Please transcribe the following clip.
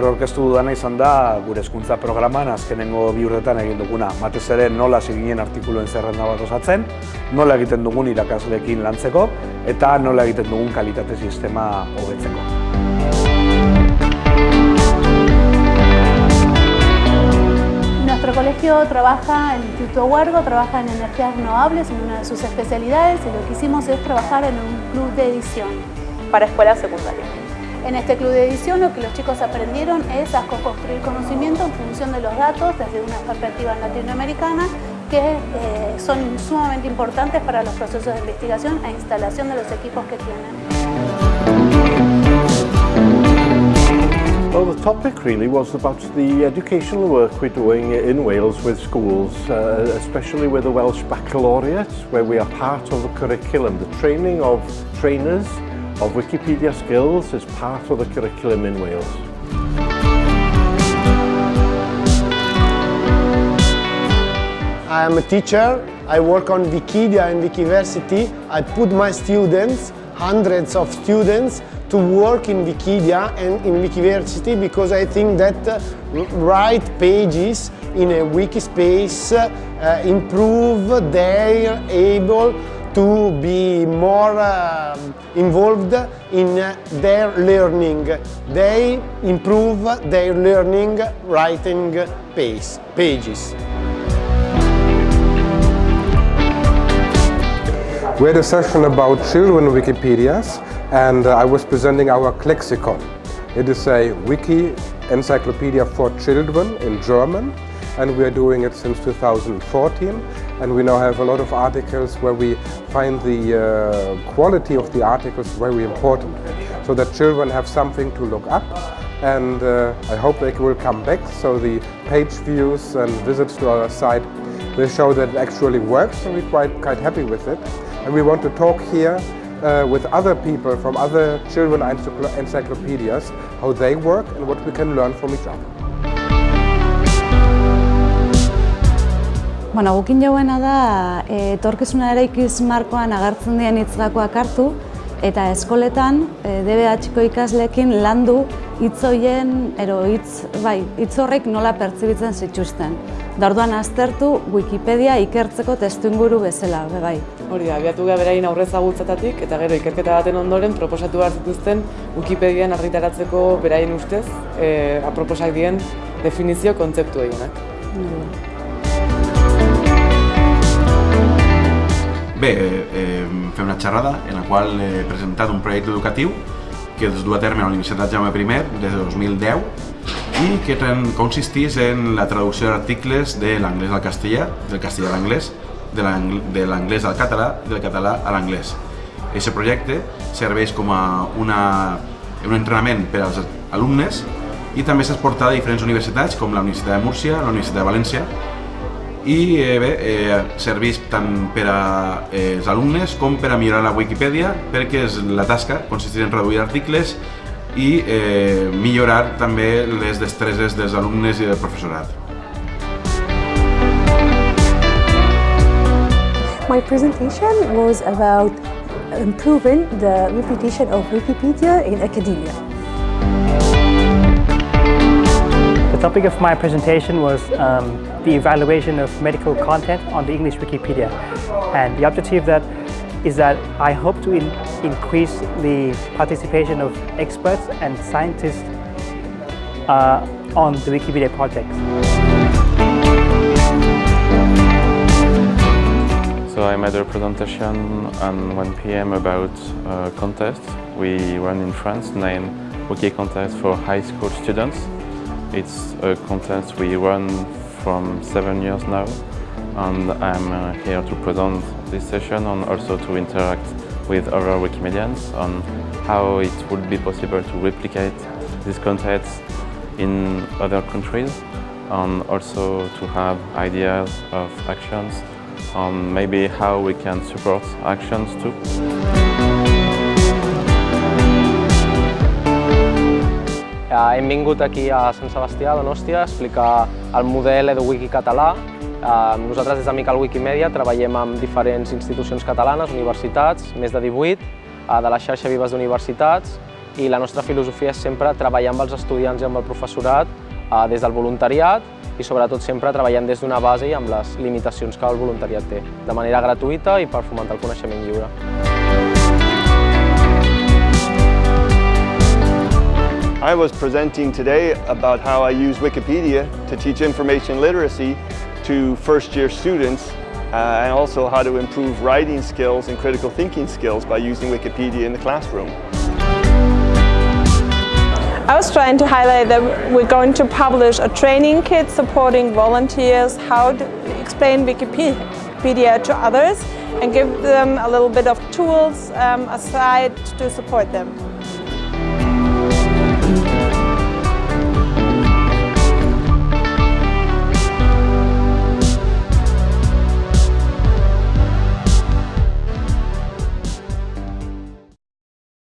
gaur orkestu dudana izan da gure hezkuntza programan azkenengo bi urtetan egin duguna. Batez ere nola ziginen artikuluen zerrenda bat osatzen, nola egiten dugun irakasleekin lantzeko eta nola egiten dugun kalitate sistema hobetzeko. Nuestro colegio trabaja, el Instituto Huergo trabaja en energías renovables en una de sus especialidades y lo que hicimos es trabajar en un club de edición para escuelas secundarias. En este club de edición lo que los chicos aprendieron es a construir conocimiento en función de los datos desde una perspectiva latinoamericana que eh, son sumamente importantes para los procesos de investigación e instalación de los equipos que tienen. Well, the topic really was about the educational work we're doing in Wales with schools, uh, especially with the Welsh Baccalaureate, where we are part of the curriculum, the training of trainers of Wikipedia skills is part of the curriculum in Wales. I am a teacher. I work on Wikipedia and Wikiversity. I put my students, hundreds of students, to work in Wikipedia and in Wikiversity because I think that uh, write pages in a wiki space uh, improve their able to be more uh, involved in their learning. They improve their learning writing pace, pages. We had a session about children Wikipedias and uh, I was presenting our Klexikon. It is a wiki encyclopedia for children in German and we are doing it since 2014 and we now have a lot of articles where we find the uh, quality of the articles very important so that children have something to look up. And uh, I hope they will come back. So the page views and visits to our site will show that it actually works and we're quite, quite happy with it. And we want to talk here uh, with other people from other children encyclopedias how they work and what we can learn from each other. Bueno, gukin jauena da, e, etorkizuna ere ikiz markoan agertzen dien hitzgakoak hartu, eta eskoletan e, DBH-ko ikaslekin landu hitzoien, ero hitz, bai, hitz horrek nola pertsibitzen zituzten. Darduan aztertu Wikipedia ikertzeko testu inguru bezala, be bai. Hori da, abiatu gara berain aurrez agutzatatik, eta gero ikerketa baten ondoren proposatu behar zituzten Wikipedian argitaratzeko beraien ustez, e, aproposak dien definizio kontzeptu egienak. Bé, eh, eh, fem una xerrada en la qual he presentat un projecte educatiu que es du a terme a la Universitat Jaume I des de 2010 i que consistís en la traducció d'articles de l'anglès al castellà, del castellà a l'anglès, de l'anglès al català i del català a l'anglès. Aquest projecte serveix com a una, un entrenament per als alumnes i també s'ha exportat a diferents universitats com la Universitat de Múrcia, la Universitat de València i eh, bé, eh, serveix tant per als eh, alumnes com per a millorar la Wikipedia perquè és la tasca consistir en reduir articles i eh, millorar també les destreses dels alumnes i del professorat. My presentation was about improving the reputation of Wikipedia in academia. Topic of my presentation was um, the evaluation of medical content on the English Wikipedia. And the objective that is that I hope to in increase the participation of experts and scientists uh, on the Wikipedia project. So I made a presentation on 1 p.m. about a contest we run in France named Wiki Contest for High School Students. It's a contest we run from seven years now and I'm uh, here to present this session and also to interact with other Wikimedians on how it would be possible to replicate this contest in other countries and also to have ideas of actions on maybe how we can support actions too. Hem vingut aquí a Sant Sebastià, a Donòstia, a explicar el model EduWiki català. Nosaltres des de Mical Wikimedia treballem amb diferents institucions catalanes, universitats, més de 18, de la xarxa Vives d'Universitats, i la nostra filosofia és sempre treballar amb els estudiants i amb el professorat eh, des del voluntariat i sobretot sempre treballant des d'una base i amb les limitacions que el voluntariat té, de manera gratuïta i per fomentar el coneixement lliure. I was presenting today about how I use Wikipedia to teach information literacy to first year students uh, and also how to improve writing skills and critical thinking skills by using Wikipedia in the classroom. I was trying to highlight that we're going to publish a training kit supporting volunteers how to explain Wikipedia to others and give them a little bit of tools um, aside to support them.